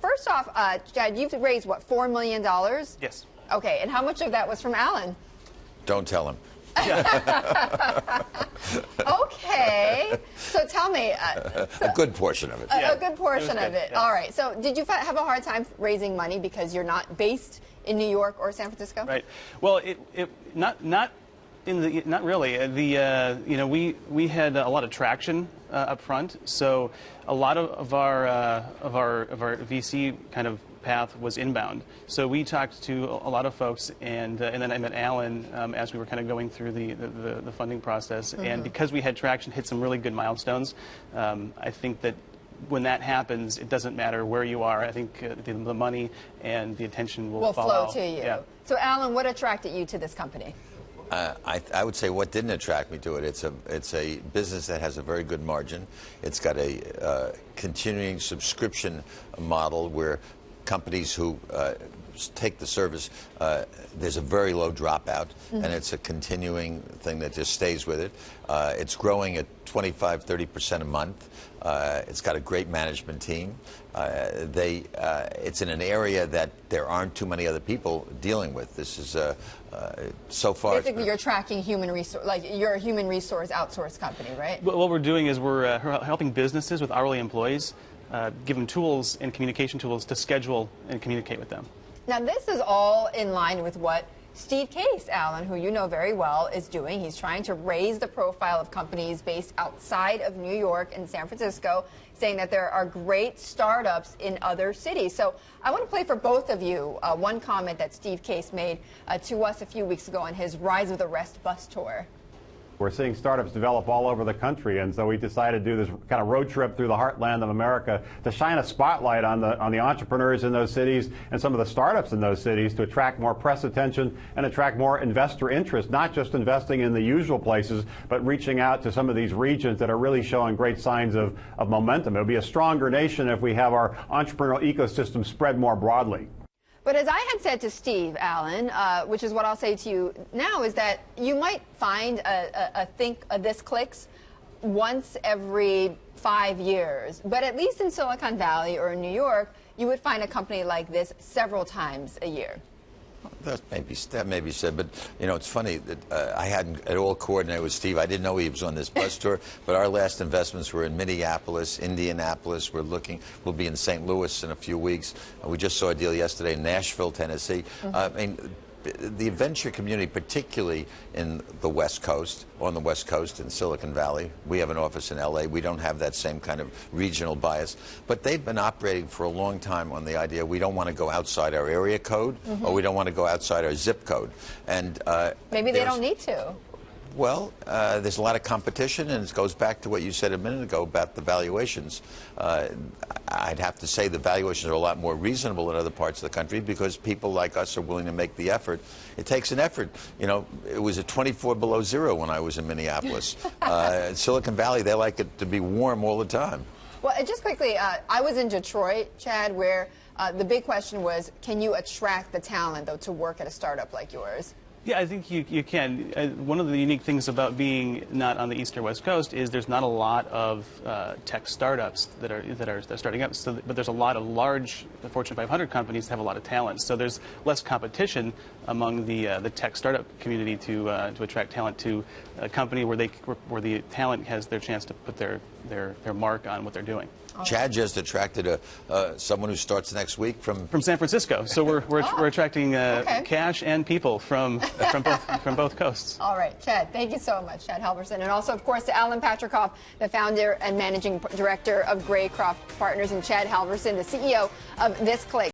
First off, uh, Chad, you've raised what four million dollars? Yes. Okay, and how much of that was from Alan? Don't tell him. Okay, so tell me, uh, A good portion of it. a- Yeah, a good portion it was of good, it. yeah. All right. So, did you have a hard time raising money because you're not based in New York or San Francisco? Right. Well, it, it not not in the not really. Uh, The uh, you know we we had a lot of traction uh, up front, so a lot of, of our uh, of our of our VC kind of path was inbound. So we talked to a lot of folks, and uh, and then I met Alan um, as we were kind of going through the the, the, the funding process, and because we had traction, hit some really good milestones. Um, I think that when that happens, it doesn't matter where you are. I think uh, the, the money and the attention will, Will follow. flow to you. Yeah. So, Alan, what attracted you to this company? Uh, I, I would say what didn't attract me to it, it's a, it's a business that has a very good margin. It's got a uh, continuing subscription model where companies who uh, take the service, uh, there's a very low dropout, and it's a continuing thing that just stays with it. Uh, it's growing at 25, 30% a month. Uh, it's got a great management team. Uh, they, uh, it's in an area that there aren't too many other people dealing with. This is uh, uh, so far. Basically, been- you're tracking human resource, like you're a human resource outsource company, right? What what we're doing is we're uh, helping businesses with hourly employees, uh, give them tools and communication tools to schedule and communicate with them. Now, this is all in line with what Steve Case, Alan, who you know very well, is doing. He's trying to raise the profile of companies based outside of New York and San Francisco, saying that there are great startups in other cities. So I want to play for both of you uh, one comment that Steve Case made uh, to us a few weeks ago on his Rise of the Rest bus tour. We're seeing startups develop all over the country, and so we decided to do this kind of road trip through the heartland of America to shine a spotlight on the on the entrepreneurs in those cities and some of the startups in those cities to attract more press attention and attract more investor interest, not just investing in the usual places, but reaching out to some of these regions that are really showing great signs of, of momentum. It'll be a stronger nation if we have our entrepreneurial ecosystem spread more broadly. But as I had said to Steve Allen, uh, which is what I'll say to you now, is that you might find a, a, a think this clicks once every five years, but at least in Silicon Valley or in New York, you would find a company like this several times a year. That may be that may be said, but you know it's funny that uh, I hadn't at all coordinated with Steve. I didn't know he was on this bus tour. But our last investments were in Minneapolis, Indianapolis. We're looking. We'll be in St. Louis in a few weeks. Uh, we just saw a deal yesterday in Nashville, Tennessee. Uh, I mean. The venture community, particularly in the West Coast, on the West Coast in Silicon Valley, we have an office in LA. We don't have that same kind of regional bias, but they've been operating for a long time on the idea we don't want to go outside our area code or we don't want to go outside our zip code. And uh, Maybe they don't need to. Well, uh, there's a lot of competition, and it goes back to what you said a minute ago about the valuations. Uh, I'd have to say the valuations are a lot more reasonable in other parts of the country because people like us are willing to make the effort. It takes an effort. You know, it was at 24 below zero when I was in Minneapolis. uh, Silicon Valley, they like it to be warm all the time. Well, just quickly, uh, I was in Detroit, Chad, where uh, the big question was, can you attract the talent, though, to work at a startup like yours? Yeah, I think you, you can. Uh, one of the unique things about being not on the east or west coast is there's not a lot of uh, tech startups that are that are, that are starting up. So, but there's a lot of large Fortune 500 companies that have a lot of talent. So there's less competition among the uh, the tech startup community to uh, to attract talent to a company where they where the talent has their chance to put their their, their mark on what they're doing. Chad just attracted a, uh, someone who starts next week from From San Francisco, so we're we're, Oh, we're attracting uh, okay. cash and people from from both from both coasts. All right, Chad, thank you so much, Chad Halverson. And also, of course, to Alan Patricof, the founder and managing director of Greycroft Partners, and Chad Halverson, the CEO of This Click.